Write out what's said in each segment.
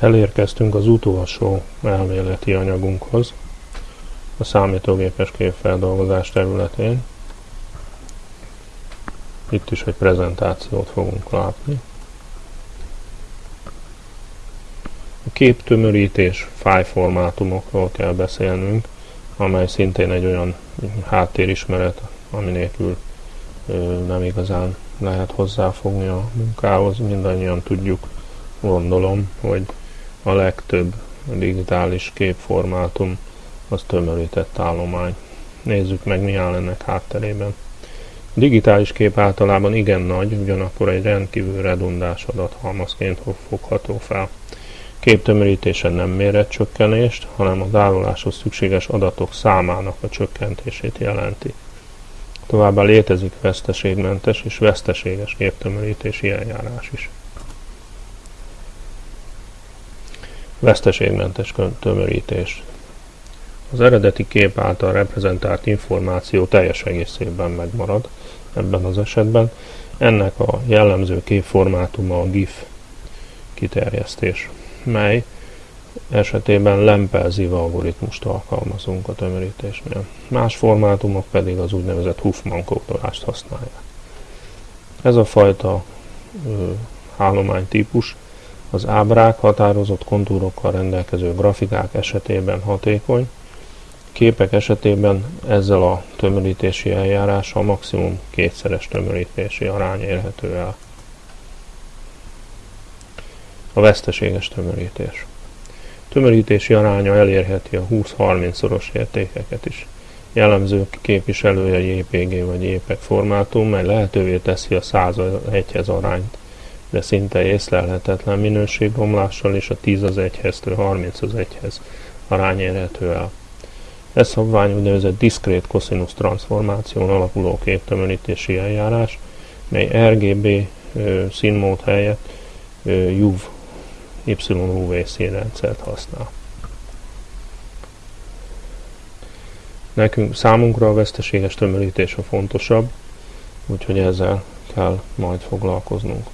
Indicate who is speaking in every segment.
Speaker 1: Elérkeztünk az utolsó elméleti anyagunkhoz, a számítógépes képfeldolgozás területén. Itt is egy prezentációt fogunk látni. A képtömörítés fájformátumokról kell beszélnünk, amely szintén egy olyan háttérismeret, ami nélkül nem igazán lehet hozzáfogni a munkához. Mindannyian tudjuk, gondolom, hogy a legtöbb digitális képformátum az tömörített állomány. Nézzük meg, mi áll ennek hátterében. A digitális kép általában igen nagy, ugyanakkor egy rendkívül redundás adathalmazként fogható fel. Képtömörítése nem méret csökkenést, hanem a tároláshoz szükséges adatok számának a csökkentését jelenti. Továbbá létezik veszteségmentes és veszteséges képtömörítési eljárás is. Veszteségmentes tömörítés. Az eredeti kép által reprezentált információ teljes egészében megmarad ebben az esetben. Ennek a jellemző képformátuma a GIF kiterjesztés, mely esetében Lempelziv algoritmust alkalmazunk a tömörítésnél. Más formátumok pedig az úgynevezett Huffman kódolást használják. Ez a fajta ö, állománytípus az ábrák határozott kontúrokkal rendelkező grafikák esetében hatékony, képek esetében ezzel a tömörítési eljárással maximum kétszeres tömörítési arány érhető el. A veszteséges tömörítés. Tömörítési aránya elérheti a 20-30-szoros értékeket is. Jellemző képviselője JPG vagy JPEG formátum, mely lehetővé teszi a 100 1-hez arányt, de szinte észlelhetetlen minőségromlással és a 10 az 1-hez, 30 az 1-hez arány érhető el. Ez szabvány úgynevezett diszkrét koszinusz transformáción alapuló képtömörítési eljárás, mely RGB ö, színmód helyett ö, UV, YUV színrendszert használ. Nekünk számunkra a veszteséges tömörítés a fontosabb, úgyhogy ezzel kell majd foglalkoznunk.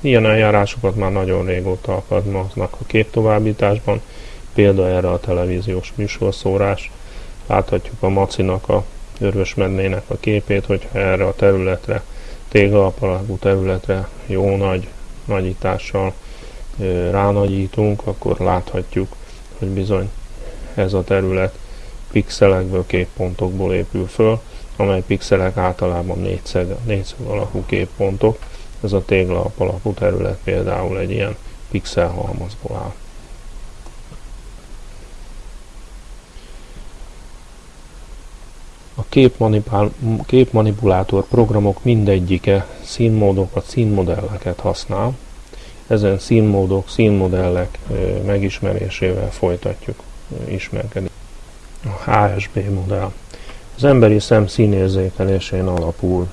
Speaker 1: Ilyen eljárásokat már nagyon régóta alkalmaznak a képtovábbításban, példa erre a televíziós műsorszórás, Láthatjuk a macinak, a örvösmednének a képét, hogyha erre a területre, téglalapalagú területre jó nagy nagyítással ránagyítunk, akkor láthatjuk, hogy bizony ez a terület pixelekből, képpontokból épül föl, amely pixelek általában négyszög, négyszög alakú képpontok. Ez a téglalap alapú terület például egy ilyen pixelhalmazból áll. A képmanipulátor programok mindegyike színmódokat, színmodelleket használ. Ezen színmódok, színmodellek megismerésével folytatjuk ismerkedni. A HSB modell. Az emberi szem színérzékelésén alapul.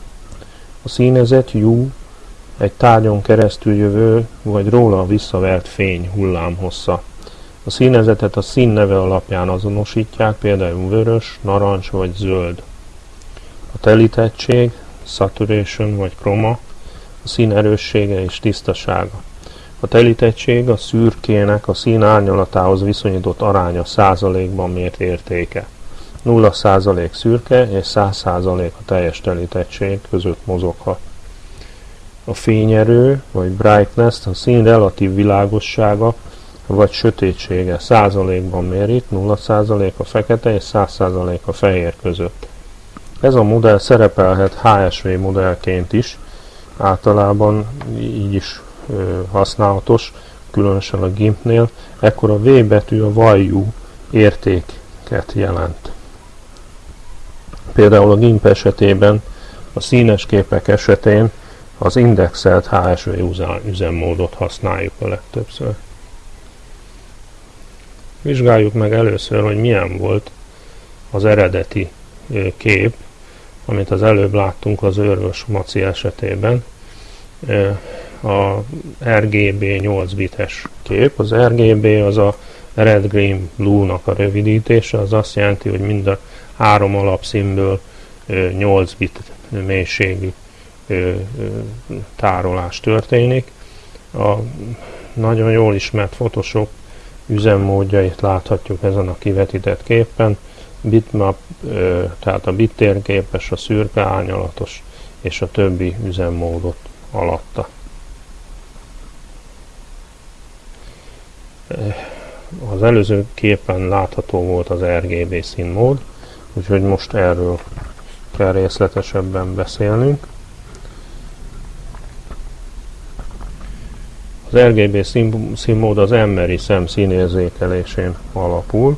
Speaker 1: A színezet U egy tárgyon keresztül jövő, vagy róla visszavert fény hullámhossza. A színezetet a színneve alapján azonosítják, például vörös, narancs vagy zöld. A telítettség, saturation vagy chroma, a szín erőssége és tisztasága. A telítettség a szürkének a szín árnyalatához viszonyított aránya százalékban mért értéke. 0 százalék szürke és 100 százalék a teljes telítettség között mozoghat. A fényerő, vagy brightness, a szín relatív világossága vagy sötétsége százalékban mérik, 0% a fekete és 100% a fehér között. Ez a modell szerepelhet HSV modellként is, általában így is ö, használatos, különösen a GIMP-nél, ekkor a V betű a value értéket jelent. Például a GIMP esetében a színes képek esetén az indexelt HSV üzemmódot használjuk a legtöbbször. Vizsgáljuk meg először, hogy milyen volt az eredeti kép, amit az előbb láttunk az őrvös maci esetében. A RGB 8 bites kép. Az RGB az a Red Green Blue-nak a rövidítése, az azt jelenti, hogy mind a három alapszínből 8 bit mélységű tárolás történik. A nagyon jól ismert Photoshop üzemmódjait láthatjuk ezen a kivetített képen. Bitmap, tehát a bittérképes, a szürke árnyalatos és a többi üzemmódot alatta. Az előző képen látható volt az RGB színmód, úgyhogy most erről kell részletesebben beszélnünk. Az RGB színmód az emberi szem színérzékelésén alapul.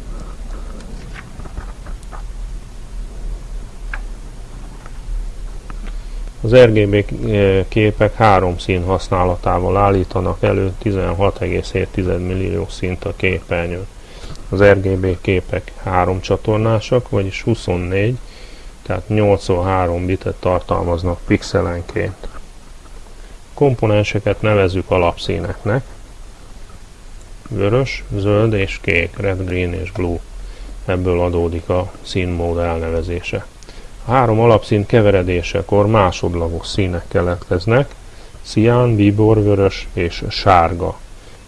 Speaker 1: Az RGB képek három szín használatával állítanak elő 16,7 millió szint a képernyőn. Az RGB képek három csatornásak, vagyis 24, tehát 83 bitet tartalmaznak pixelenként komponenseket nevezzük alapszíneknek. Vörös, zöld és kék, red, green és blue. Ebből adódik a színmód elnevezése. A három alapszín keveredésekor másodlagos színek keletkeznek, cián, bíbor, vörös és sárga.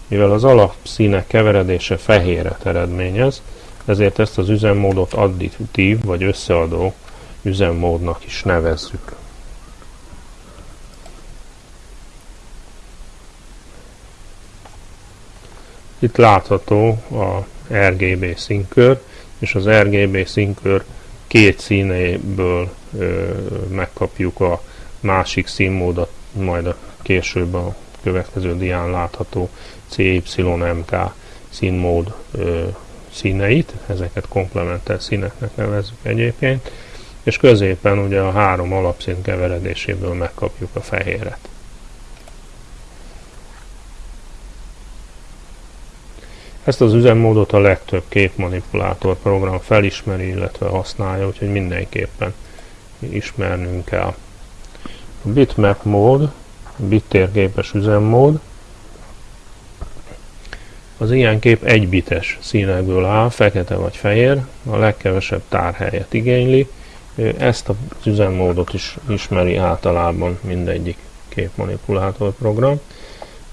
Speaker 1: Mivel az alapszínek keveredése fehéret eredményez, ezért ezt az üzemmódot additív vagy összeadó üzemmódnak is nevezzük. Itt látható a RGB színkör, és az RGB színkör két színéből ö, megkapjuk a másik színmódot, majd a később a következő dián látható CYMK színmód ö, színeit, ezeket komplementer színeknek nevezzük egyébként, és középen ugye a három alapszín keveredéséből megkapjuk a fehéret. Ezt az üzemmódot a legtöbb képmanipulátor program felismeri, illetve használja, úgyhogy mindenképpen ismernünk kell. A bitmap mód, bittérképes üzemmód, az ilyen kép egy bites színekből áll, fekete vagy fehér, a legkevesebb tárhelyet igényli, ezt az üzemmódot is ismeri általában mindegyik képmanipulátor program.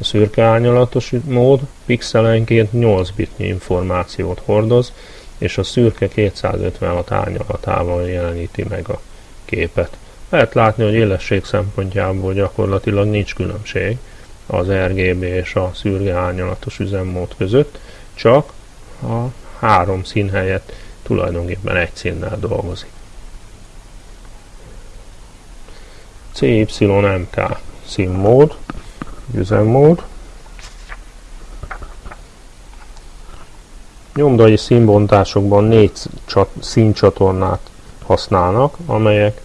Speaker 1: A szürke árnyalatos mód pixelenként 8 bitnyi információt hordoz, és a szürke 256 árnyalatával jeleníti meg a képet. Lehet látni, hogy élesség szempontjából gyakorlatilag nincs különbség az RGB és a szürke árnyalatos üzemmód között, csak a három szín helyett tulajdonképpen egy színnel dolgozik. CYMK színmód üzemmód. Nyomdai színbontásokban négy színcsatornát használnak, amelyek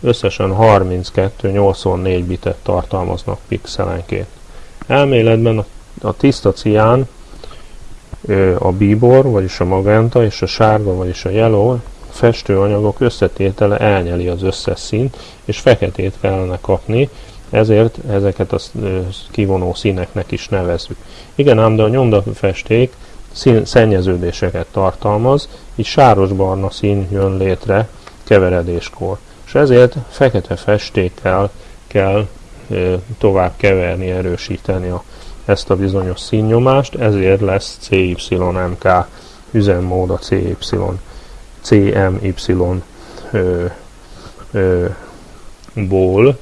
Speaker 1: összesen 32-84 bitet tartalmaznak pixelenként. Elméletben a tiszta cián, a bíbor, vagyis a magenta, és a sárga, vagyis a yellow festőanyagok összetétele elnyeli az összes színt, és feketét kellene kapni, ezért ezeket a kivonó színeknek is nevezzük. Igen ám, de a nyomdafesték szín, szennyeződéseket tartalmaz, így sáros-barna szín jön létre keveredéskor. És ezért fekete festékkel kell tovább keverni, erősíteni a, ezt a bizonyos színnyomást, ezért lesz CYMK üzemmód a CY, CMY ö, ö, ból,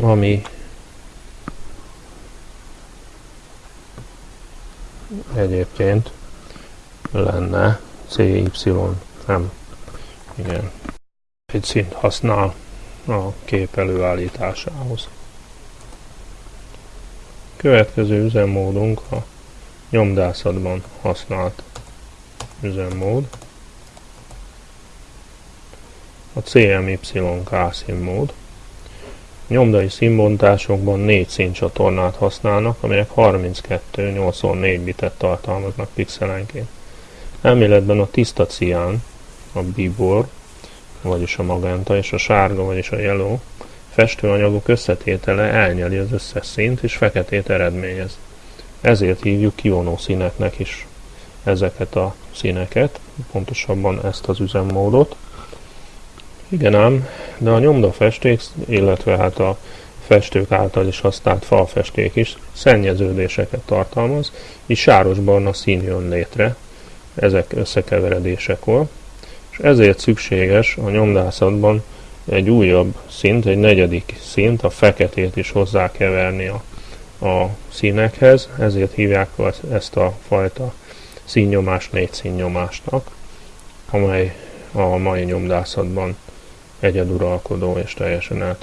Speaker 1: ami egyébként lenne CY, nem, igen, egy szint használ a kép előállításához. Következő üzemmódunk a nyomdászatban használt üzemmód. A CMYK színmód. Nyomdai színbontásokban négy színcsatornát használnak, amelyek 32-84 bitet tartalmaznak pixelenként. Elméletben a tiszta cián, a bibor, vagyis a magenta, és a sárga, vagyis a yellow festőanyagok összetétele elnyeli az összes színt, és feketét eredményez. Ezért hívjuk kivonó színeknek is ezeket a színeket, pontosabban ezt az üzemmódot. Igen ám, de a nyomdafesték, illetve hát a festők által is használt falfesték is szennyeződéseket tartalmaz, így sáros-barna szín jön létre ezek összekeveredésekor, és ezért szükséges a nyomdászatban egy újabb szint, egy negyedik szint, a feketét is hozzá keverni a, a színekhez, ezért hívják ezt a fajta színnyomást négy színnyomásnak, amely a mai nyomdászatban egyeduralkodó és teljesen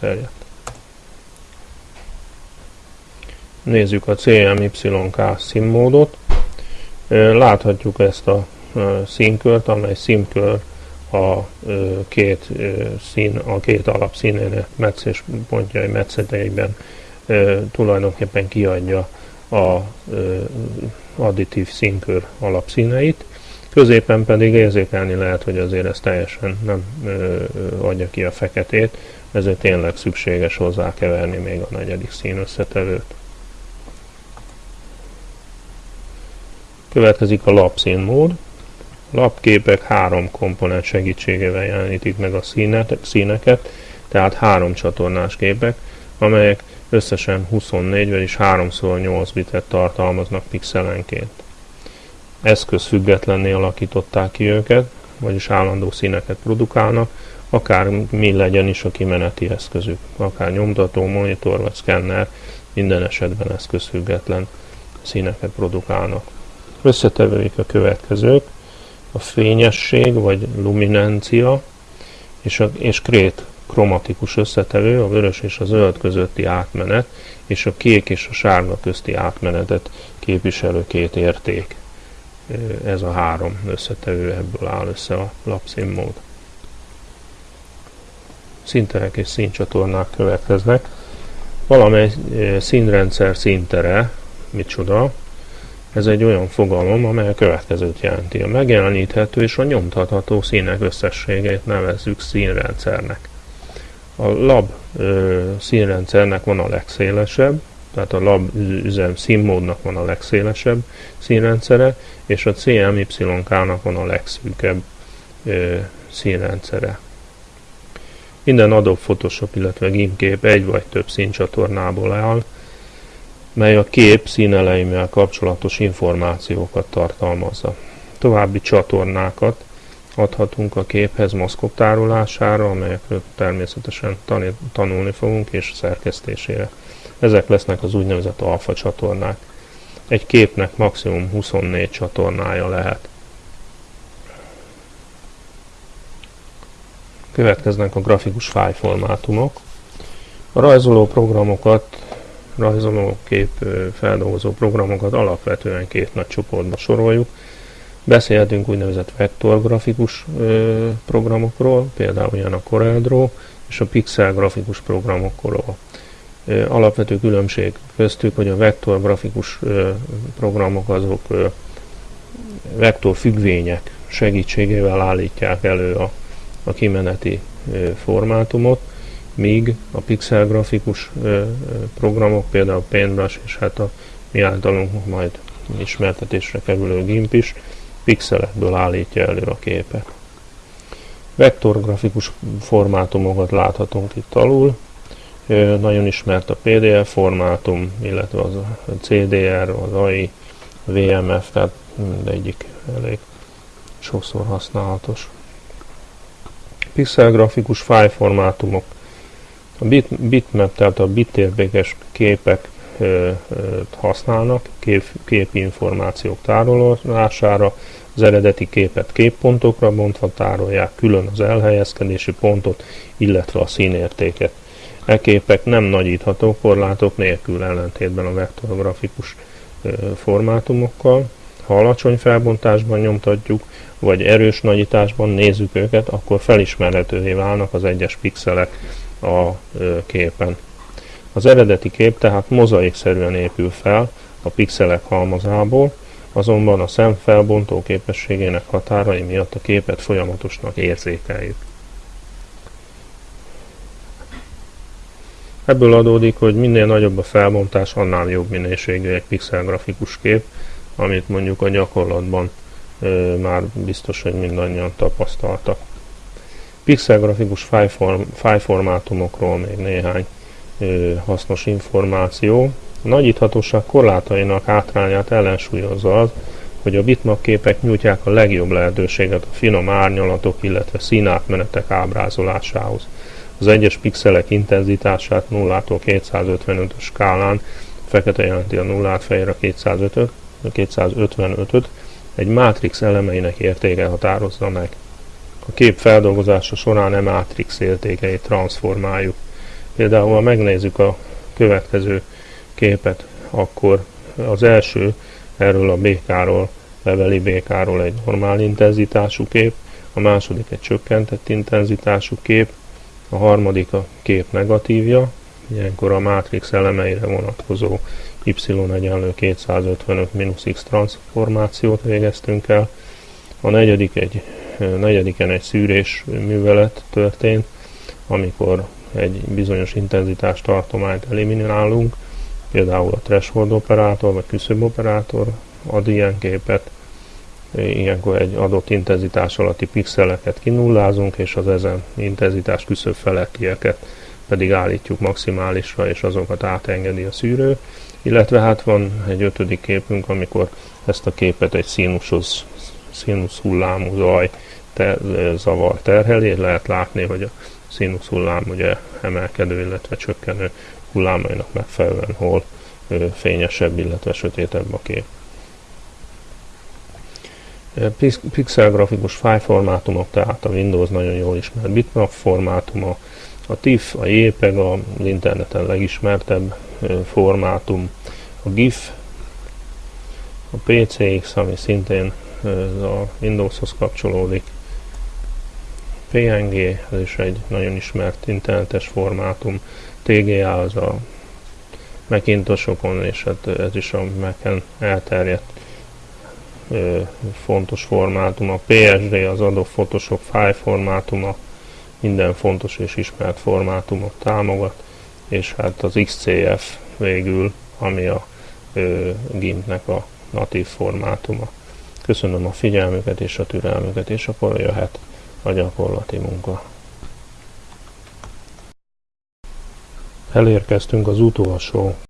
Speaker 1: Nézzük a CMYK színmódot. Láthatjuk ezt a színkört, amely színkör a két szín, a két alapszínének meccés pontjai metszeteiben tulajdonképpen kiadja a additív színkör alapszíneit. Középen pedig érzékelni lehet, hogy azért ez teljesen nem ö, adja ki a feketét, ezért tényleg szükséges hozzá keverni még a negyedik szín összetevőt. Következik a lapszínmód. Lapképek három komponens segítségével jelenítik meg a színet, színeket, tehát három csatornás képek, amelyek összesen 24, vagyis 3x8 bitet tartalmaznak pixelenként eszköz függetlenné alakították ki őket, vagyis állandó színeket produkálnak, akár mi legyen is a kimeneti eszközük, akár nyomtató, monitor vagy szkenner, minden esetben eszközfüggetlen színeket produkálnak. Összetevőik a következők, a fényesség vagy luminencia és, a, és krét kromatikus összetevő, a vörös és a zöld közötti átmenet, és a kék és a sárga közti átmenetet képviselő két érték ez a három összetevő ebből áll össze a lapszínmód. Szinterek és színcsatornák következnek. Valamely színrendszer színtere, micsoda, ez egy olyan fogalom, amely a következőt jelenti. A megjeleníthető és a nyomtatható színek összességét nevezzük színrendszernek. A lab ö, színrendszernek van a legszélesebb, tehát a lab üzem színmódnak van a legszélesebb színrendszere, és a CMYK-nak van a legszűkebb ö, színrendszere. Minden Adobe Photoshop, illetve GIMP egy vagy több színcsatornából áll, mely a kép színeleimmel kapcsolatos információkat tartalmazza. További csatornákat adhatunk a képhez maszkok tárolására, amelyekről természetesen tanulni fogunk, és szerkesztésére. Ezek lesznek az úgynevezett alfa csatornák. Egy képnek maximum 24 csatornája lehet. Következnek a grafikus fájlformátumok. A rajzoló programokat, rajzoló kép feldolgozó programokat alapvetően két nagy csoportba soroljuk. Beszélhetünk úgynevezett vektorgrafikus programokról, például ilyen a CorelDRAW, és a pixel grafikus programokról. Alapvető különbség köztük, hogy a vektor grafikus programok azok vektor függvények segítségével állítják elő a, a kimeneti formátumot, míg a pixel grafikus programok, például Paintbrush és hát a mi általunk majd ismertetésre kerülő GIMP is pixelekből állítja elő a képet. Vektorgrafikus formátumokat láthatunk itt alul, nagyon ismert a PDF formátum, illetve az a CDR, az AI, VMF, tehát mindegyik elég sokszor használatos. Pixel grafikus file formátumok. A bit, bitmap, tehát a bitértékes képek használnak kép, információk tárolására, az eredeti képet képpontokra bontva tárolják, külön az elhelyezkedési pontot, illetve a színértéket. E képek nem nagyítható korlátok nélkül ellentétben a vektorgrafikus formátumokkal. Ha alacsony felbontásban nyomtatjuk, vagy erős nagyításban nézzük őket, akkor felismerhetővé válnak az egyes pixelek a képen. Az eredeti kép tehát mozaikszerűen épül fel a pixelek halmazából, azonban a szem felbontó képességének határai miatt a képet folyamatosnak érzékeljük. Ebből adódik, hogy minél nagyobb a felbontás, annál jobb minőségű egy pixel grafikus kép, amit mondjuk a gyakorlatban ö, már biztos, hogy mindannyian tapasztaltak. Pixel grafikus fájformátumokról még néhány hasznos információ. A nagyíthatóság korlátainak hátrányát ellensúlyozza az, hogy a bitmap képek nyújtják a legjobb lehetőséget a finom árnyalatok, illetve színátmenetek ábrázolásához. Az egyes pixelek intenzitását 0-tól 255-ös skálán, fekete jelenti a 0-át, fehér a 255-öt, egy mátrix elemeinek értéke határozza meg. A kép feldolgozása során e mátrix értékeit transformáljuk. Például, ha megnézzük a következő képet, akkor az első erről a BK-ról, leveli BK-ról egy normál intenzitású kép, a második egy csökkentett intenzitású kép, a harmadik a kép negatívja, ilyenkor a mátrix elemeire vonatkozó y egyenlő 255 x transformációt végeztünk el, a negyedik egy, negyediken egy szűrés művelet történt, amikor egy bizonyos intenzitás tartományt eliminálunk, például a threshold operátor vagy küszöb operátor ad ilyen képet, ilyenkor egy adott intenzitás alatti pixeleket kinullázunk, és az ezen intenzitás küszöb felettieket pedig állítjuk maximálisra, és azokat átengedi a szűrő. Illetve hát van egy ötödik képünk, amikor ezt a képet egy színushoz, színusz hullámú zaj te, zavar terheli, lehet látni, hogy a színusz hullám ugye emelkedő, illetve csökkenő hullámainak megfelelően hol fényesebb, illetve sötétebb a kép. Pixel grafikus fájformátumok, tehát a Windows nagyon jól ismert bitmap formátuma, a TIFF, a JPEG az interneten legismertebb formátum, a GIF, a PCX, ami szintén a Windowshoz kapcsolódik, PNG, ez is egy nagyon ismert internetes formátum, TGA az a Macintosokon, és hát ez is a Mac-en elterjedt ö, fontos formátum. A PSD az Adobe Photoshop file formátuma, minden fontos és ismert formátumot támogat, és hát az XCF végül, ami a ö, GIMP-nek a natív formátuma. Köszönöm a figyelmüket és a türelmüket, és akkor jöhet a gyakorlati munka. Elérkeztünk az utolsó